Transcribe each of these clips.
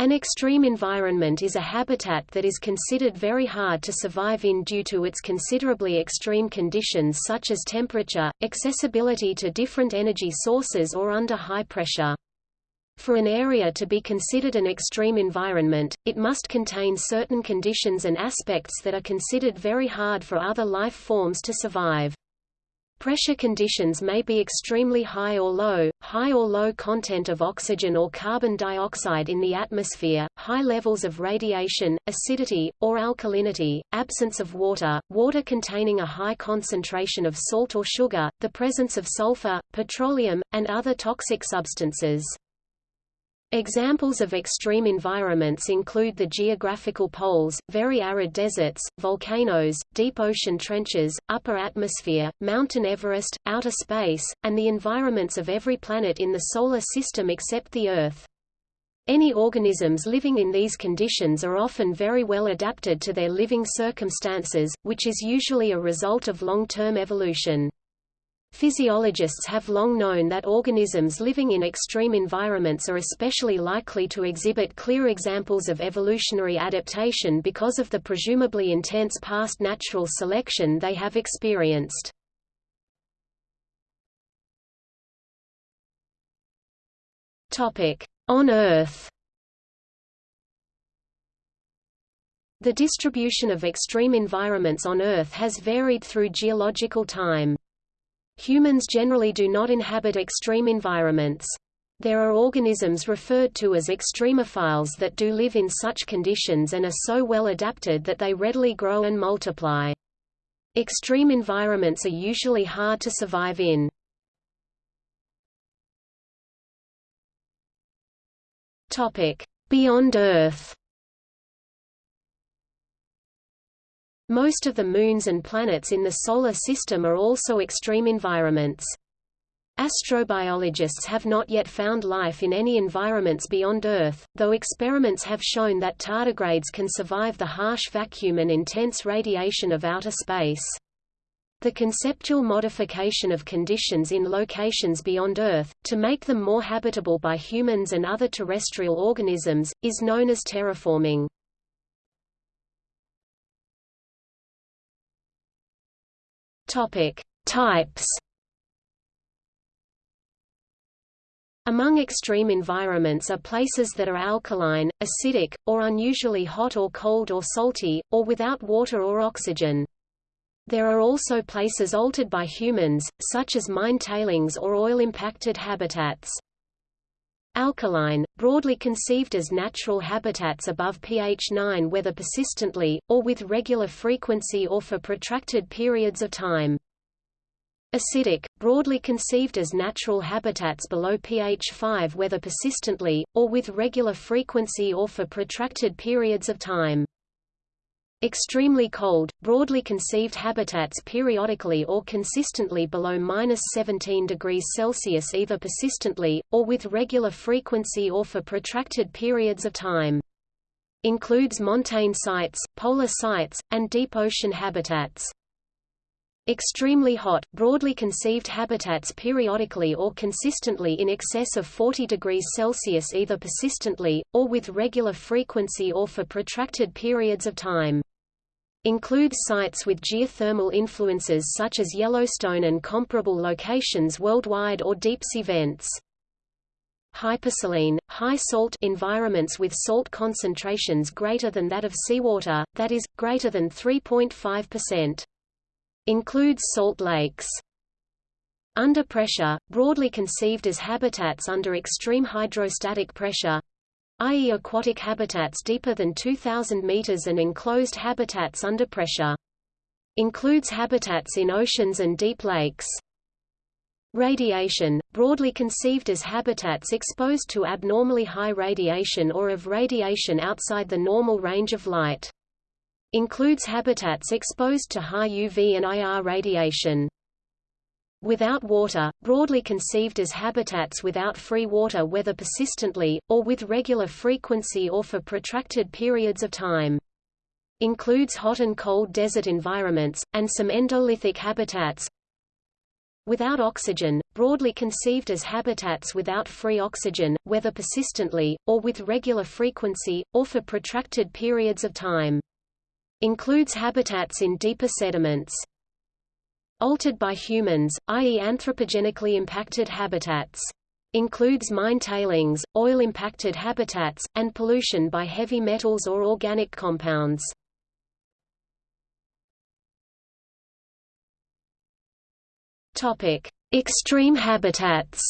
An extreme environment is a habitat that is considered very hard to survive in due to its considerably extreme conditions such as temperature, accessibility to different energy sources or under high pressure. For an area to be considered an extreme environment, it must contain certain conditions and aspects that are considered very hard for other life forms to survive. Pressure conditions may be extremely high or low, high or low content of oxygen or carbon dioxide in the atmosphere, high levels of radiation, acidity, or alkalinity, absence of water, water containing a high concentration of salt or sugar, the presence of sulfur, petroleum, and other toxic substances. Examples of extreme environments include the geographical poles, very arid deserts, volcanoes, deep ocean trenches, upper atmosphere, mountain Everest, outer space, and the environments of every planet in the Solar System except the Earth. Any organisms living in these conditions are often very well adapted to their living circumstances, which is usually a result of long-term evolution. Physiologists have long known that organisms living in extreme environments are especially likely to exhibit clear examples of evolutionary adaptation because of the presumably intense past natural selection they have experienced. On Earth The distribution of extreme environments on Earth has varied through geological time. Humans generally do not inhabit extreme environments. There are organisms referred to as extremophiles that do live in such conditions and are so well adapted that they readily grow and multiply. Extreme environments are usually hard to survive in. Beyond Earth Most of the moons and planets in the Solar System are also extreme environments. Astrobiologists have not yet found life in any environments beyond Earth, though experiments have shown that tardigrades can survive the harsh vacuum and intense radiation of outer space. The conceptual modification of conditions in locations beyond Earth, to make them more habitable by humans and other terrestrial organisms, is known as terraforming. Topic: Types. Among extreme environments are places that are alkaline, acidic, or unusually hot or cold or salty, or without water or oxygen. There are also places altered by humans, such as mine tailings or oil-impacted habitats. Alkaline, broadly conceived as natural habitats above pH 9 whether persistently, or with regular frequency or for protracted periods of time. Acidic, broadly conceived as natural habitats below pH 5 whether persistently, or with regular frequency or for protracted periods of time. Extremely cold, broadly conceived habitats periodically or consistently below minus 17 degrees Celsius either persistently, or with regular frequency or for protracted periods of time. Includes montane sites, polar sites, and deep ocean habitats. Extremely hot, broadly conceived habitats periodically or consistently in excess of 40 degrees Celsius either persistently, or with regular frequency or for protracted periods of time. Includes sites with geothermal influences such as Yellowstone and comparable locations worldwide or deep-sea vents. Hypersaline, high salt environments with salt concentrations greater than that of seawater, that is, greater than 3.5%. Includes salt lakes. Under pressure, broadly conceived as habitats under extreme hydrostatic pressure, i.e. aquatic habitats deeper than 2,000 meters and enclosed habitats under pressure. Includes habitats in oceans and deep lakes. Radiation, broadly conceived as habitats exposed to abnormally high radiation or of radiation outside the normal range of light. Includes habitats exposed to high UV and IR radiation. Without water, broadly conceived as habitats without free water whether persistently, or with regular frequency or for protracted periods of time. Includes hot and cold desert environments, and some endolithic habitats. Without oxygen, broadly conceived as habitats without free oxygen, whether persistently, or with regular frequency, or for protracted periods of time. Includes habitats in deeper sediments. Altered by humans, i.e. anthropogenically impacted habitats. Includes mine tailings, oil-impacted habitats, and pollution by heavy metals or organic compounds. Topic: Extreme habitats.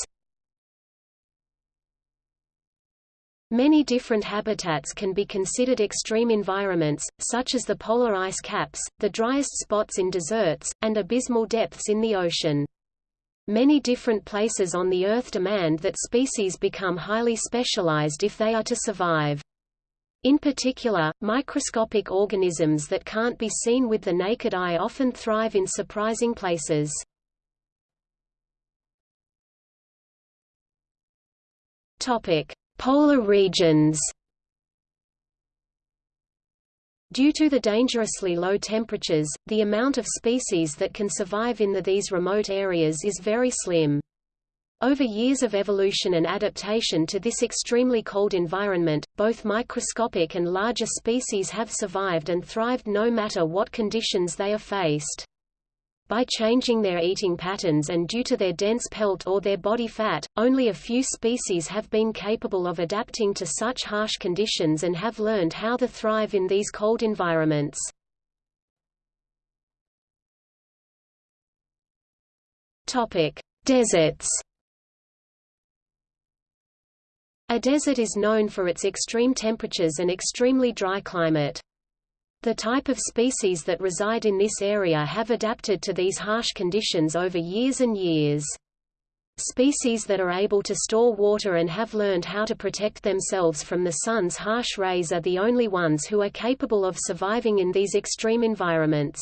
Many different habitats can be considered extreme environments, such as the polar ice caps, the driest spots in deserts, and abysmal depths in the ocean. Many different places on the Earth demand that species become highly specialized if they are to survive. In particular, microscopic organisms that can't be seen with the naked eye often thrive in surprising places. Topic: Polar regions. Due to the dangerously low temperatures, the amount of species that can survive in the, these remote areas is very slim. Over years of evolution and adaptation to this extremely cold environment, both microscopic and larger species have survived and thrived no matter what conditions they are faced. By changing their eating patterns and due to their dense pelt or their body fat, only a few species have been capable of adapting to such harsh conditions and have learned how to thrive in these cold environments. Topic: Deserts. A desert is known for its extreme temperatures and extremely dry climate. The type of species that reside in this area have adapted to these harsh conditions over years and years. Species that are able to store water and have learned how to protect themselves from the sun's harsh rays are the only ones who are capable of surviving in these extreme environments.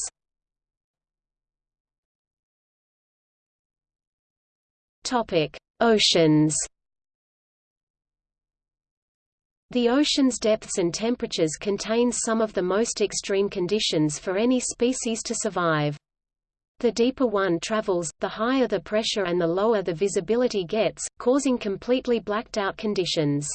Oceans the ocean's depths and temperatures contain some of the most extreme conditions for any species to survive. The deeper one travels, the higher the pressure and the lower the visibility gets, causing completely blacked-out conditions.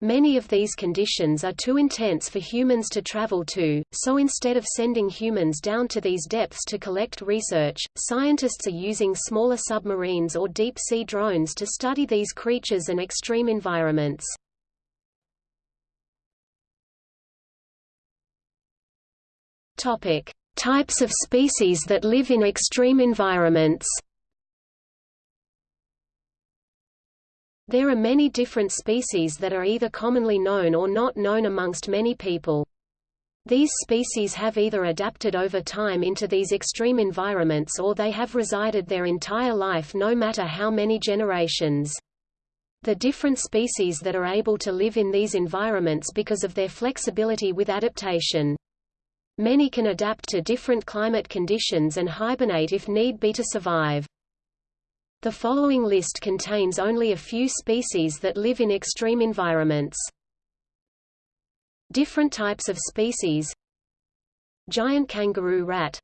Many of these conditions are too intense for humans to travel to, so instead of sending humans down to these depths to collect research, scientists are using smaller submarines or deep-sea drones to study these creatures and extreme environments. Topic: Types of species that live in extreme environments. There are many different species that are either commonly known or not known amongst many people. These species have either adapted over time into these extreme environments or they have resided their entire life no matter how many generations. The different species that are able to live in these environments because of their flexibility with adaptation. Many can adapt to different climate conditions and hibernate if need be to survive. The following list contains only a few species that live in extreme environments. Different types of species. Giant kangaroo rat.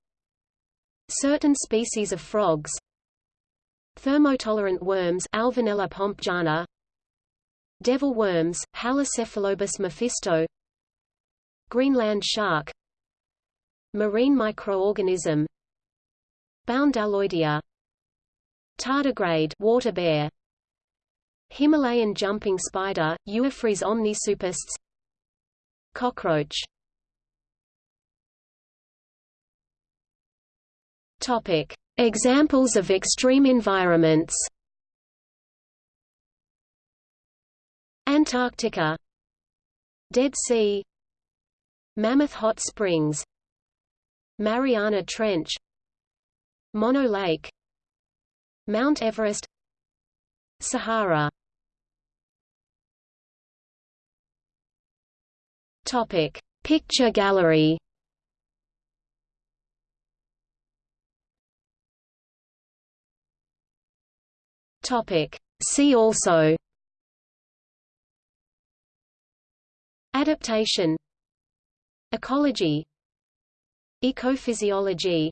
Certain species of frogs. Thermotolerant worms Alvinella pompejana. Devil worms, Halicephalobus mephisto. Greenland shark Marine microorganism Boundaloidea Tardigrade water bear Himalayan jumping spider, Euophrys omnisuperstes Cockroach. Topic. Examples of extreme environments. Antarctica. Dead Sea. Mammoth Hot Springs Mariana Trench Mono Lake Mount Everest Sahara. Topic Picture gallery. Topic See also. Adaptation. Ecology Ecophysiology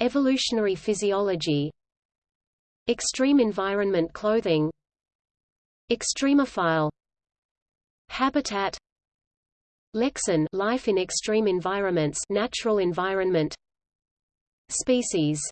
Evolutionary physiology Extreme environment clothing Extremophile Habitat Lexan life in extreme environments natural environment Species